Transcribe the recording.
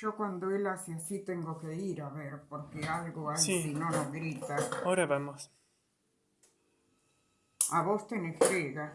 Yo cuando él hace así tengo que ir a ver, porque algo hay Sí. si no nos grita. Ahora vamos. A vos tenés frega.